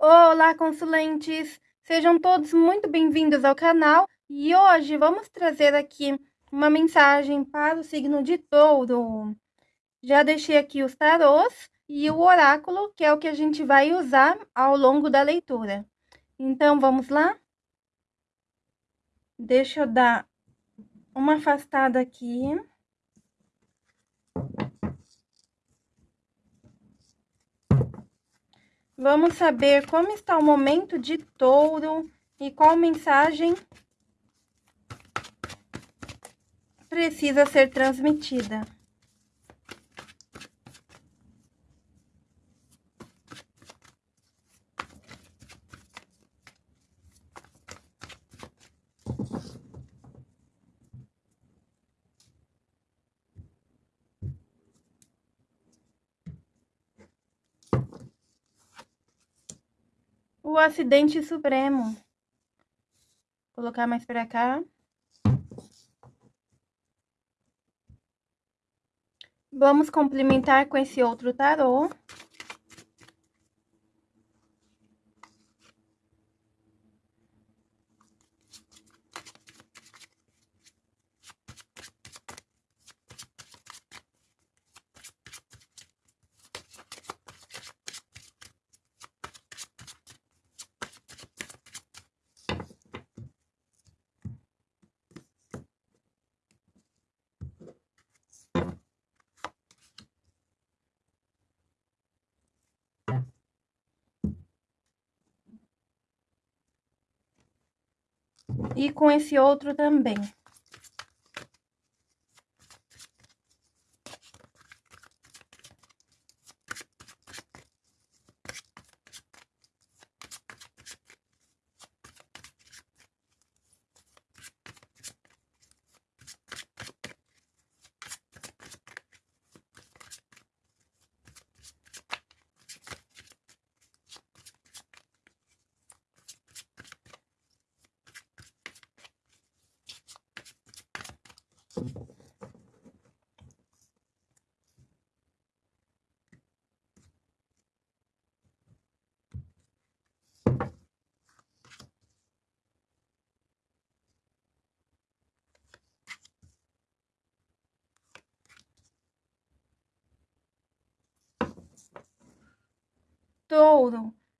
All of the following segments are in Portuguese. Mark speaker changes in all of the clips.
Speaker 1: Olá, consulentes! Sejam todos muito bem-vindos ao canal e hoje vamos trazer aqui uma mensagem para o signo de touro. Já deixei aqui os tarôs e o oráculo, que é o que a gente vai usar ao longo da leitura. Então, vamos lá? Deixa eu dar uma afastada aqui. Vamos saber como está o momento de touro e qual mensagem precisa ser transmitida. O acidente supremo. Vou colocar mais para cá. Vamos complementar com esse outro tarô. E com esse outro também.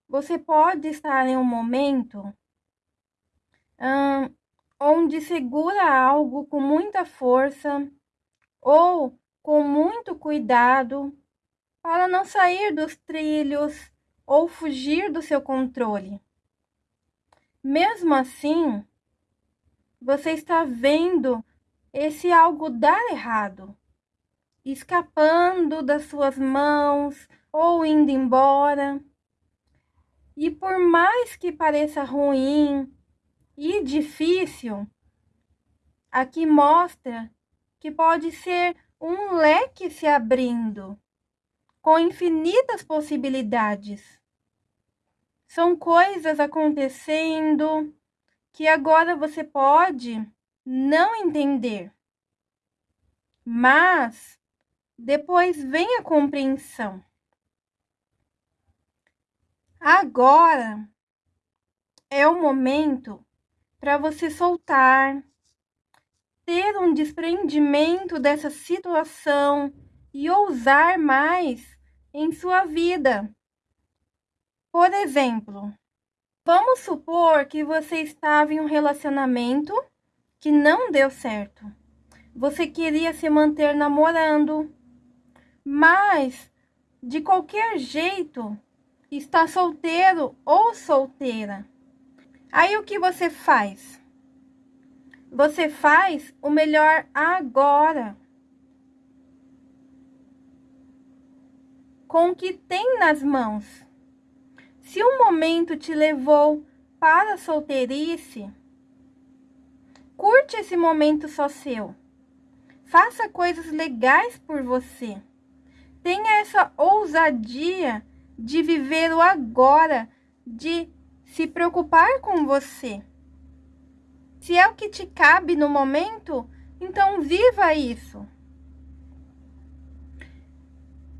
Speaker 1: Você pode estar em um momento hum, onde segura algo com muita força ou com muito cuidado para não sair dos trilhos ou fugir do seu controle. Mesmo assim, você está vendo esse algo dar errado, escapando das suas mãos ou indo embora. E por mais que pareça ruim e difícil, aqui mostra que pode ser um leque se abrindo com infinitas possibilidades. São coisas acontecendo que agora você pode não entender. Mas depois vem a compreensão. Agora é o momento para você soltar, ter um desprendimento dessa situação e ousar mais em sua vida. Por exemplo, vamos supor que você estava em um relacionamento que não deu certo. Você queria se manter namorando, mas de qualquer jeito está solteiro ou solteira. Aí o que você faz? Você faz o melhor agora. Com o que tem nas mãos. Se o momento te levou para a solteirice, curte esse momento só seu. Faça coisas legais por você. Tenha essa ousadia de viver o agora, de se preocupar com você. Se é o que te cabe no momento, então viva isso.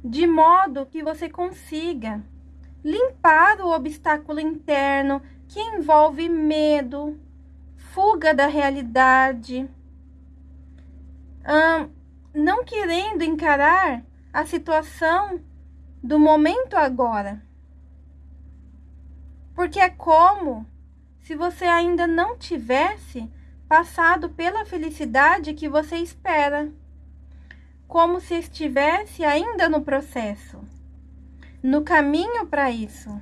Speaker 1: De modo que você consiga limpar o obstáculo interno que envolve medo, fuga da realidade, hum, não querendo encarar a situação do momento agora. Porque é como se você ainda não tivesse passado pela felicidade que você espera, como se estivesse ainda no processo, no caminho para isso.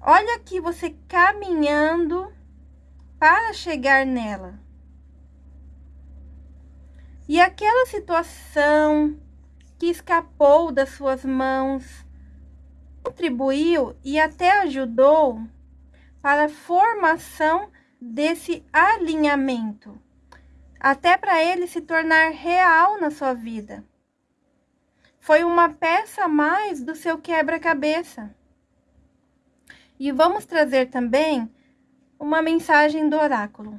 Speaker 1: Olha aqui você caminhando para chegar nela. E aquela situação que escapou das suas mãos contribuiu e até ajudou para a formação desse alinhamento, até para ele se tornar real na sua vida. Foi uma peça a mais do seu quebra-cabeça. E vamos trazer também uma mensagem do oráculo.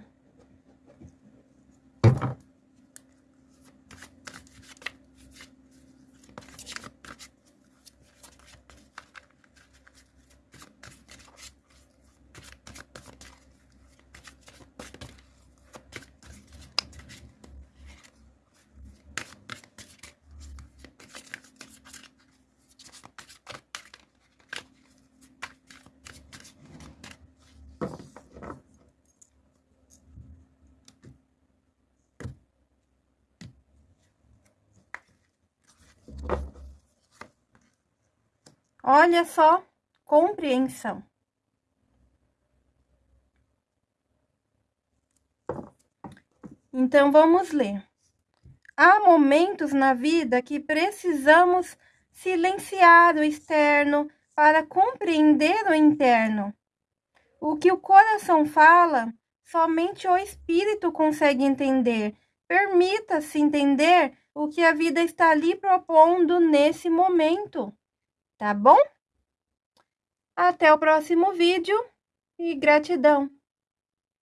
Speaker 1: Olha só, compreensão. Então, vamos ler. Há momentos na vida que precisamos silenciar o externo para compreender o interno. O que o coração fala, somente o espírito consegue entender. Permita-se entender o que a vida está lhe propondo nesse momento tá bom? Até o próximo vídeo e gratidão!